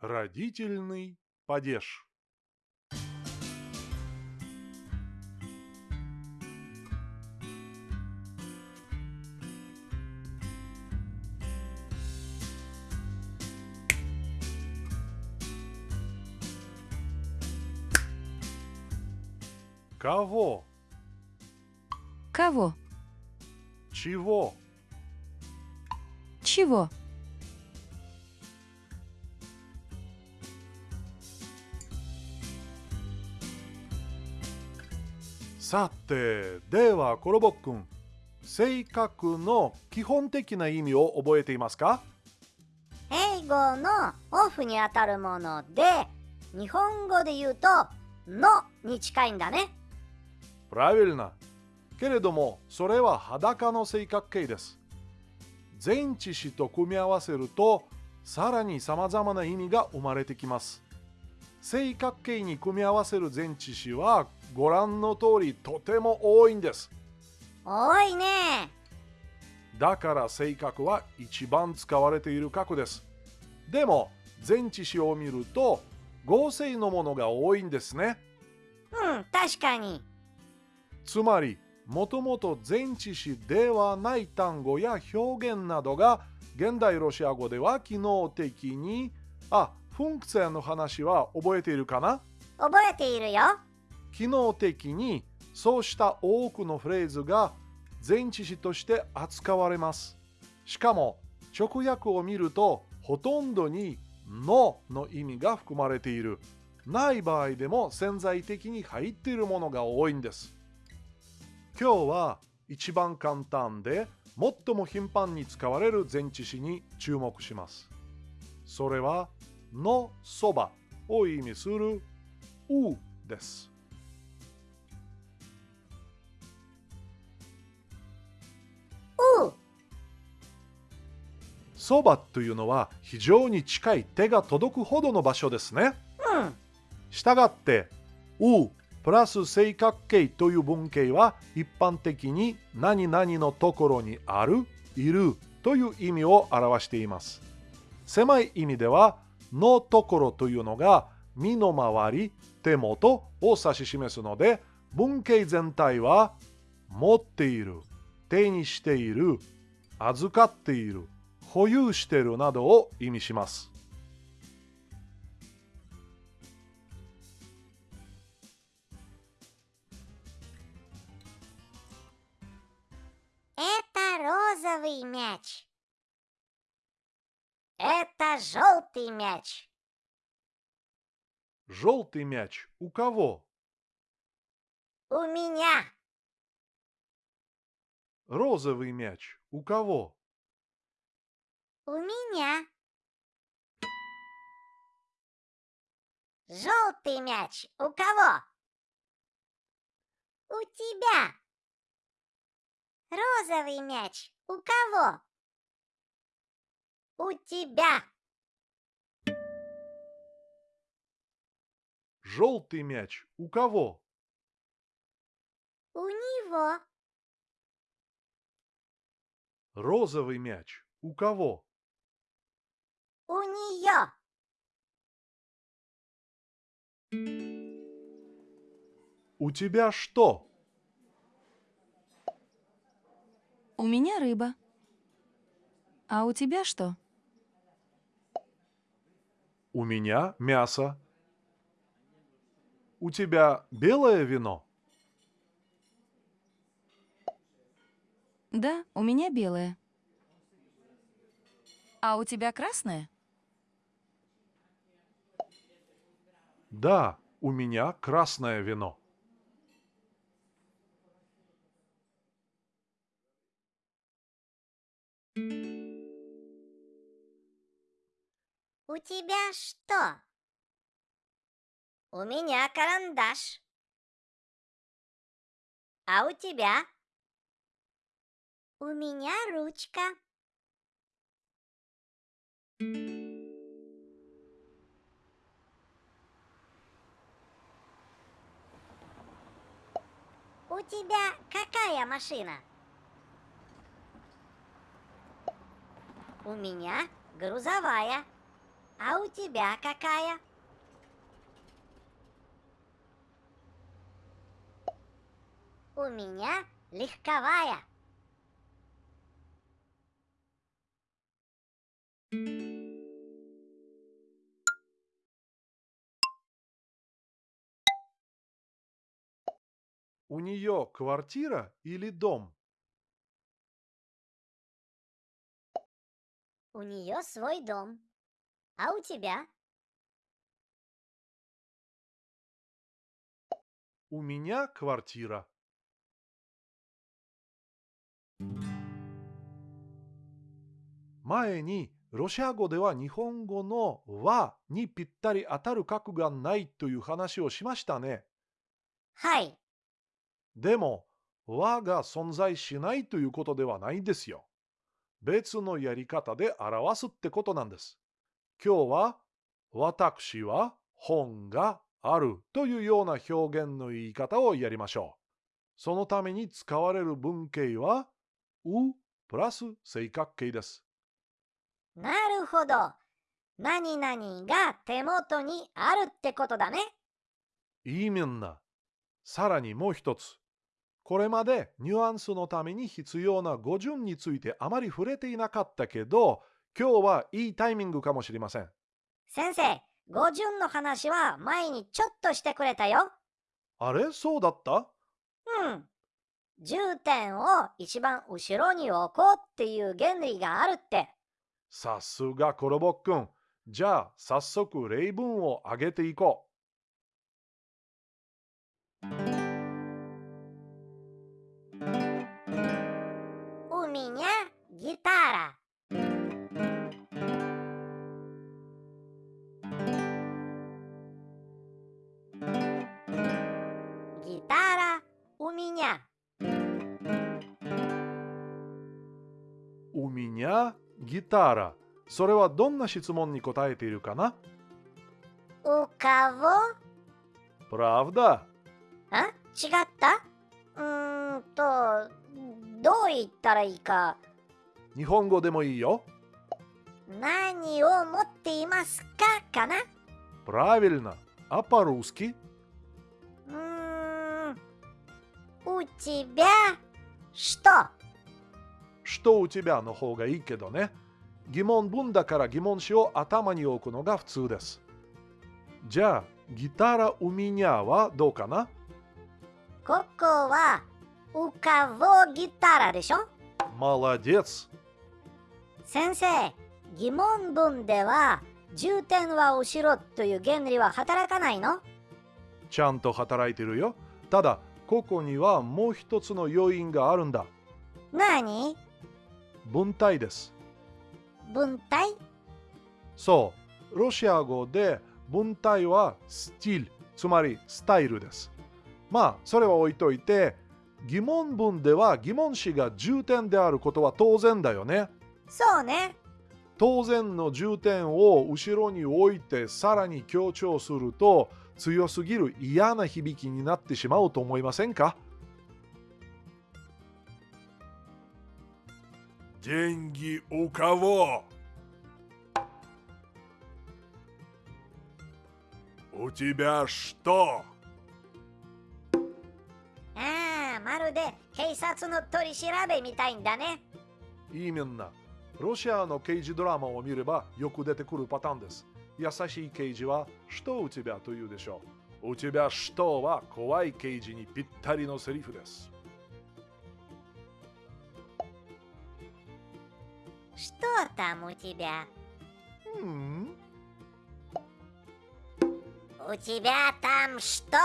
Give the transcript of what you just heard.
Родительный падеж. Кого? Кого? Чего? Чего?さて、ではコロボックン、性格の基本的な意味を覚えていますか英語のオフにあたるもので日本語で言うと「の」に近いんだね Правильно. けれども、それは裸の性格形です。 前置詞と組み合わせると、さらに様々な意味が生まれてきます。性格形に組み合わせる前置詞は、ご覧の通りとても多いんです。多いねだから性格は一番使われている格です。でも、前置詞を見ると、合成のものが多いんですね。うん確かにつまり、もともと前置詞ではない単語や表現などが現代ロシア語では機能的に、あ、フンクツェの話は覚えているかな？覚えているよ機能的にそうした多くのフレーズが前置詞として扱われます。しかも直訳を見るとほとんどに「の」の意味が含まれている。ない場合でも潜在的に入っているものが多いんです。今日は一番簡単で最も頻繁に使われる前置詞に注目します。それは「のそば」を意味する「う」です。うそばというのは非常に近い手が届くほどの場所ですね。うんしたがって、うプラス正角形という文型は一般的に何々のところにある、いるという意味を表しています。狭い意味では、のところというのが身の回り、手元を指し示すので、文型全体は持っている、手にしている、預かっている、保有しているなどを意味します。Розовый мяч. Это желтый мяч. Желтый мяч у кого? У меня. Розовый мяч у кого? У меня. Желтый мяч у кого? У тебя. Розовый мяч у кого? У тебя. Желтый мяч у кого? У него. Розовый мяч у кого? У нее. У тебя что? У меня рыба. А у тебя что? У меня мясо. У тебя белое вино? Да, у меня белое. А у тебя красное? Да, у меня красное вино. У тебя что? У меня карандаш. А у тебя? У меня ручка. У тебя какая машина? У меня грузовая. А у тебя какая? У меня легковая. У нее квартира или дом? У нее свой дом. А у тебя? У меня квартира.前にロシア語では日本語の和にぴったり当たる角がないという話をしましたね。はい。でも和が存在しないということではないんですよ。別のやり方で表すってことなんです。 今日は私は本があるというような表現の言い方をやりましょう。そのために使われる文形はうプラス正確形です。なるほど。何々が手元にあるってことだね。いいみんな。さらにもう一つ。これまでニュアンスのために必要な語順についてあまり触れていなかったけど、今日はいいタイミングかもしれません。先生、語順の話は前にちょっとしてくれたよ。あれ？そうだった？うん。重点を一番後ろに置こうっていう原理があるって。さすがコロボッくん。じゃあ早速例文をあげていこう。海にゃギターラ。うみにゃギタラ。それはどんな質問に答えているかな У кого? Правда? あ違ったうーんと、どう言ったらいいか。日本語でもいいよ。何を持っていますかかな Правильно. А по-русски? У тебя что? что у тебя の方がいいけどね。疑問文だから疑問詞を頭に置くのが普通です。じゃあ、ギタラうみにゃはどうかなここは、うかぼギタラでしょ Молодец! 先生、疑問文では、重点は後ろという原理は働かないのちゃんと働いてるよ。ただ、 ここにはもう一つの要因があるんだ。何？文体です。文体そう、ロシア語で文体はスティル、つまりスタイルです。まあ、それは置いといて、疑問文では疑問詞が重点であることは当然だよね。そうね。当然の重点を後ろに置いてさらに強調すると強すぎる嫌な響きになってしまうと思いませんか Деньги у кого? У тебя что? ああ、まるで警察の取り調べみたいんだね。いいみんな。ロシアの刑事ドラマを見ればよく出てくるパターンです。 優しい刑事は、что у тебя というでしょう。うちばчтоは怖い刑事にぴったりのセリフです。 Что там у тебя? うん、 У тебя там что?